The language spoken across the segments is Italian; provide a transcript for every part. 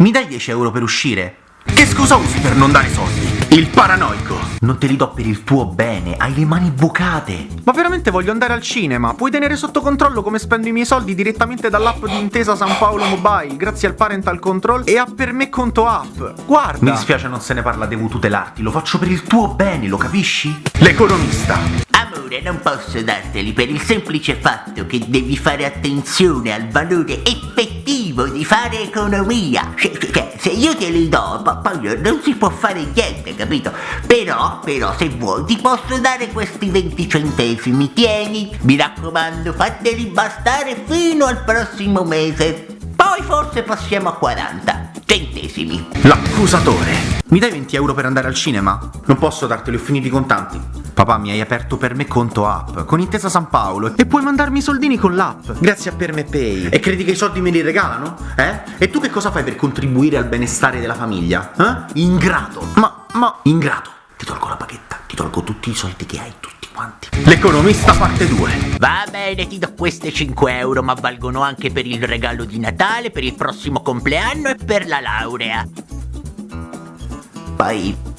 Mi dai 10 euro per uscire? Che scusa usi per non dare soldi? Il paranoico! Non te li do per il tuo bene, hai le mani bucate! Ma veramente voglio andare al cinema? Puoi tenere sotto controllo come spendo i miei soldi direttamente dall'app di Intesa San Paolo Mobile, grazie al Parental Control e a Per me conto app. Guarda! Mi dispiace non se ne parla, devo tutelarti, lo faccio per il tuo bene, lo capisci? L'economista! Amore, non posso darteli per il semplice fatto che devi fare attenzione al valore effettivo di fare economia. Se io te li do, po- poi non si può fare niente, capito? Però, però, se vuoi, ti posso dare questi 20 centesimi, tieni. Mi raccomando, fateli bastare fino al prossimo mese. Poi forse passiamo a 40 centesimi. L'accusatore! Mi dai 20 euro per andare al cinema? Non posso darteli, ho finito i contanti. Papà, mi hai aperto per me conto app, con Intesa San Paolo, E puoi mandarmi i soldini con l'app. grazie a Per me Pay. E credi che i soldi me li regalano? Eh? E tu che cosa fai per contribuire al benestare della famiglia? Eh? Ingrato! Ma, ma... Ingrato! Ti tolgo la paghetta, ti tolgo tutti i soldi che hai, tutti quanti. L'economista parte 2. Va bene, ti do queste 5 euro, ma valgono anche per il regalo di Natale, per il prossimo compleanno e per la laurea. Basta.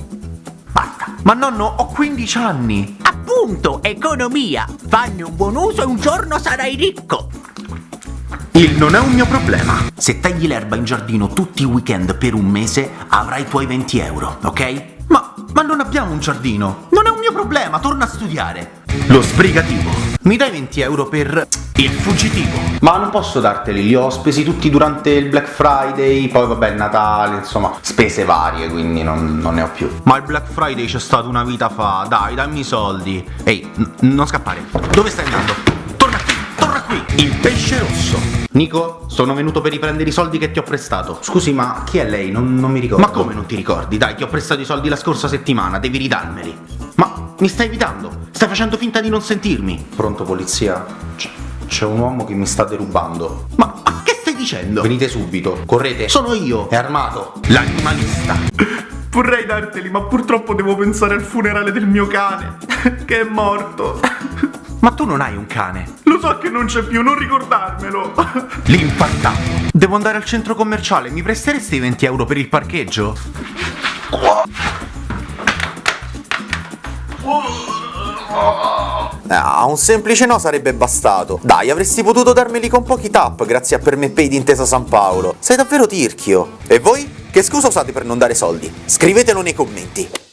Ma nonno, ho 15 anni! Appunto, economia. Fanne un buon uso e un giorno sarai ricco. Il non è un mio problema. Se tagli l'erba in giardino tutti i weekend per un mese, avrai i tuoi 20 euro, ok? Ma, ma non abbiamo un giardino. Problema, torna a studiare. Lo sbrigativo. Mi dai 20 euro per il fuggitivo. Ma non posso darteli, li ho spesi tutti durante il Black Friday, poi vabbè Natale, insomma, spese varie, quindi non, non ne ho più. Ma il Black Friday c'è stato una vita fa, dai, dammi i soldi. Ehi, non scappare. Dove stai andando? Torna qui, torna qui. Il pesce rosso. Nico, sono venuto per riprendere i soldi che ti ho prestato. Scusi, ma chi è lei? Non, non mi ricordo. Ma come non ti ricordi? Dai, ti ho prestato i soldi la scorsa settimana, devi ridarmeli. Mi stai evitando? Stai facendo finta di non sentirmi? Pronto, polizia? C'è, un uomo che mi sta derubando. Ma, ma che stai dicendo? Venite subito, correte. Sono io, è armato. L'animalista. Vorrei darteli, ma purtroppo devo pensare al funerale del mio cane, che è morto. Ma tu non hai un cane. Lo so che non c'è più, non ricordarmelo. L'infartato. Devo andare al centro commerciale, mi presteresti i 20 euro per il parcheggio? Ah, un semplice no sarebbe bastato. Dai, avresti potuto darmeli con pochi tap grazie a Per me Pay di Intesa San Paolo. Sei davvero tirchio. E voi? Che scusa usate per non dare soldi? Scrivetelo nei commenti.